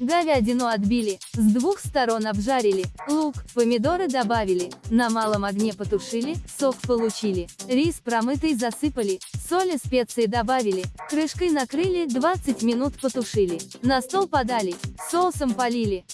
Говядину отбили, с двух сторон обжарили, лук, помидоры добавили, на малом огне потушили, сок получили, рис промытый засыпали, соль и специи добавили, крышкой накрыли, 20 минут потушили, на стол подали, соусом полили,